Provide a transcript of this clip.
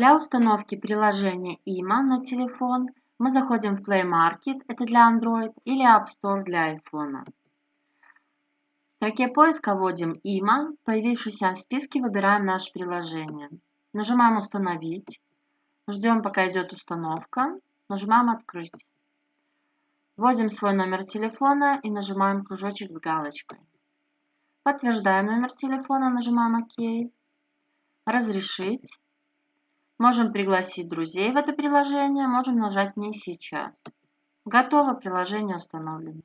Для установки приложения IMA на телефон мы заходим в Play Market, это для Android, или App Store для iPhone. В строке поиска вводим IMA, появившийся в списке выбираем наше приложение. Нажимаем «Установить», ждем пока идет установка, нажимаем «Открыть». Вводим свой номер телефона и нажимаем кружочек с галочкой. Подтверждаем номер телефона, нажимаем ОК. Разрешить. Можем пригласить друзей в это приложение, можем нажать «Не сейчас». Готово, приложение установлено.